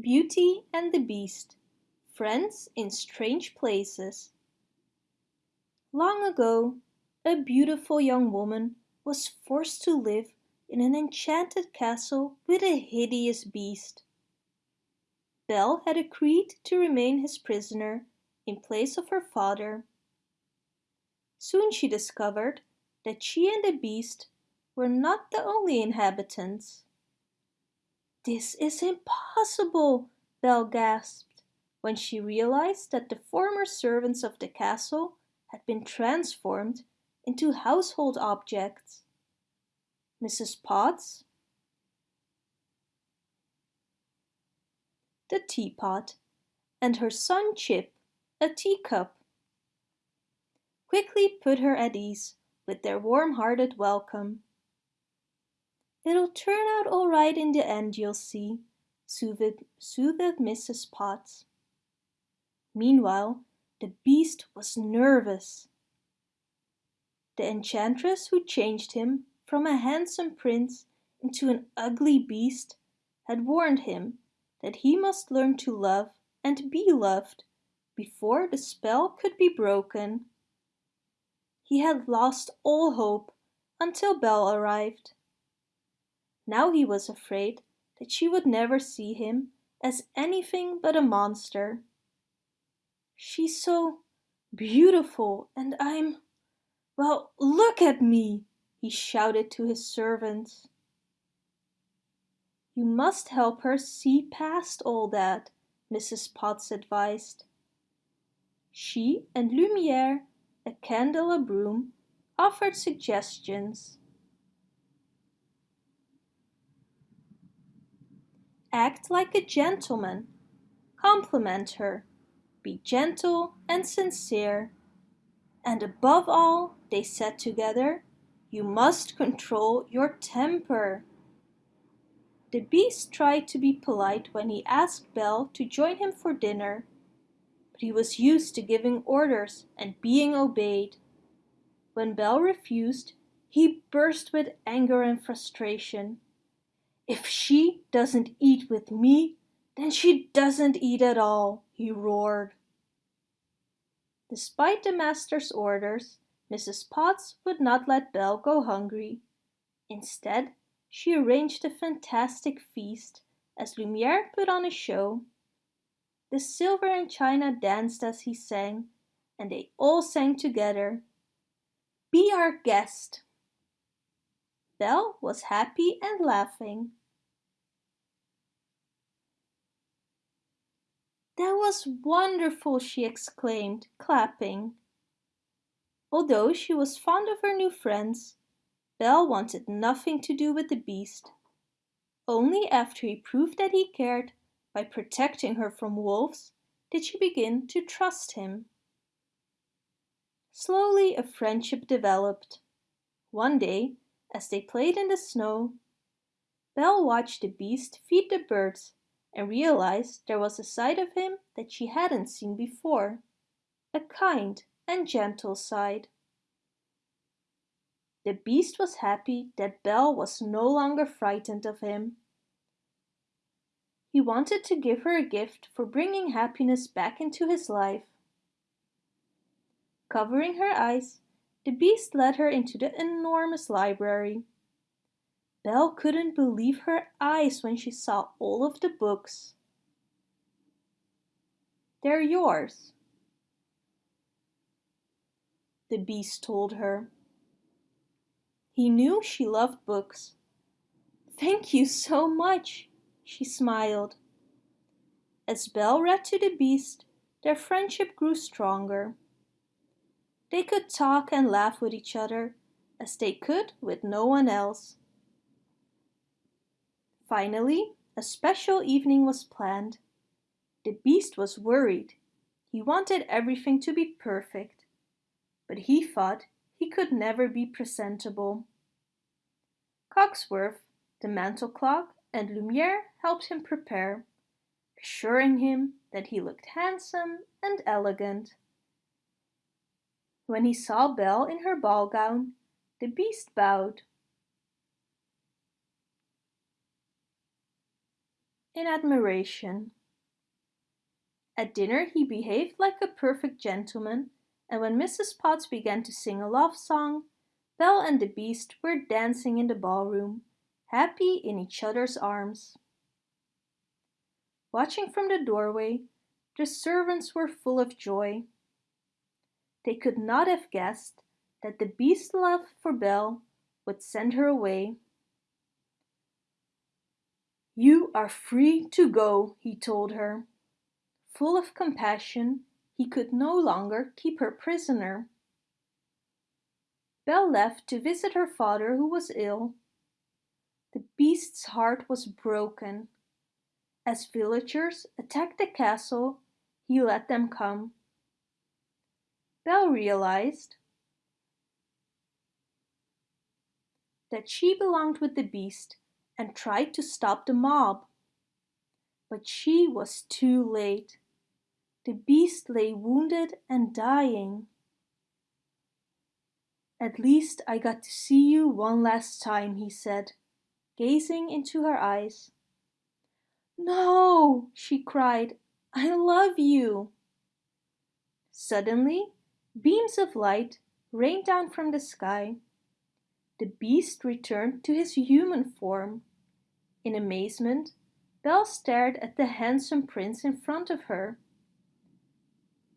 Beauty and the Beast Friends in Strange Places Long ago, a beautiful young woman was forced to live in an enchanted castle with a hideous beast. Belle had agreed to remain his prisoner in place of her father. Soon she discovered that she and the beast were not the only inhabitants. This is impossible, Belle gasped when she realized that the former servants of the castle had been transformed into household objects. Mrs. Potts, the teapot, and her son Chip, a teacup. Quickly put her at ease with their warm-hearted welcome. It'll turn out all right in the end, you'll see, soothed, soothed Mrs. Potts. Meanwhile, the beast was nervous. The enchantress who changed him from a handsome prince into an ugly beast had warned him that he must learn to love and be loved before the spell could be broken. He had lost all hope until Belle arrived. Now he was afraid that she would never see him as anything but a monster. She's so beautiful and I'm... Well, look at me! he shouted to his servants. You must help her see past all that, Mrs. Potts advised. She and Lumiere, a candle, a broom, offered suggestions. Act like a gentleman. Compliment her. Be gentle and sincere. And above all, they said together, you must control your temper. The beast tried to be polite when he asked Belle to join him for dinner, but he was used to giving orders and being obeyed. When Belle refused, he burst with anger and frustration. If she doesn't eat with me, then she doesn't eat at all, he roared. Despite the master's orders, Mrs. Potts would not let Belle go hungry. Instead, she arranged a fantastic feast as Lumiere put on a show. The silver and china danced as he sang, and they all sang together. Be our guest. Belle was happy and laughing. That was wonderful, she exclaimed, clapping. Although she was fond of her new friends, Belle wanted nothing to do with the beast. Only after he proved that he cared by protecting her from wolves did she begin to trust him. Slowly a friendship developed. One day, as they played in the snow, Belle watched the beast feed the birds and realized there was a side of him that she hadn't seen before, a kind and gentle side. The beast was happy that Belle was no longer frightened of him. He wanted to give her a gift for bringing happiness back into his life. Covering her eyes, the beast led her into the enormous library. Belle couldn't believe her eyes when she saw all of the books. They're yours, the beast told her. He knew she loved books. Thank you so much, she smiled. As Belle read to the beast, their friendship grew stronger. They could talk and laugh with each other as they could with no one else. Finally, a special evening was planned. The beast was worried. He wanted everything to be perfect, but he thought he could never be presentable. Cogsworth, the mantel clock, and Lumiere helped him prepare, assuring him that he looked handsome and elegant. When he saw Belle in her ball gown, the beast bowed in admiration. At dinner he behaved like a perfect gentleman, and when Mrs. Potts began to sing a love song, Belle and the Beast were dancing in the ballroom, happy in each other's arms. Watching from the doorway, the servants were full of joy. They could not have guessed that the Beast's love for Belle would send her away. You are free to go, he told her. Full of compassion, he could no longer keep her prisoner. Belle left to visit her father who was ill. The beast's heart was broken. As villagers attacked the castle, he let them come. Belle realized that she belonged with the beast and tried to stop the mob. But she was too late. The beast lay wounded and dying. At least I got to see you one last time, he said, gazing into her eyes. No, she cried, I love you. Suddenly, beams of light rained down from the sky. The beast returned to his human form. In amazement, Belle stared at the handsome prince in front of her.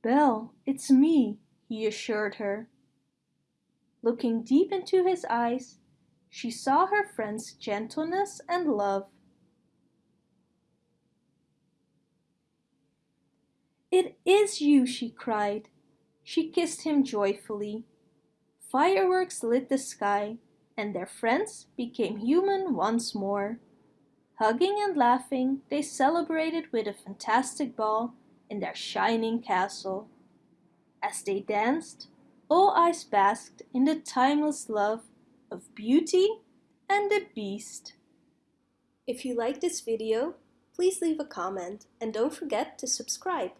Belle, it's me, he assured her. Looking deep into his eyes, she saw her friend's gentleness and love. It is you, she cried. She kissed him joyfully. Fireworks lit the sky, and their friends became human once more. Hugging and laughing, they celebrated with a fantastic ball in their shining castle. As they danced, all eyes basked in the timeless love of Beauty and the Beast. If you like this video, please leave a comment and don't forget to subscribe.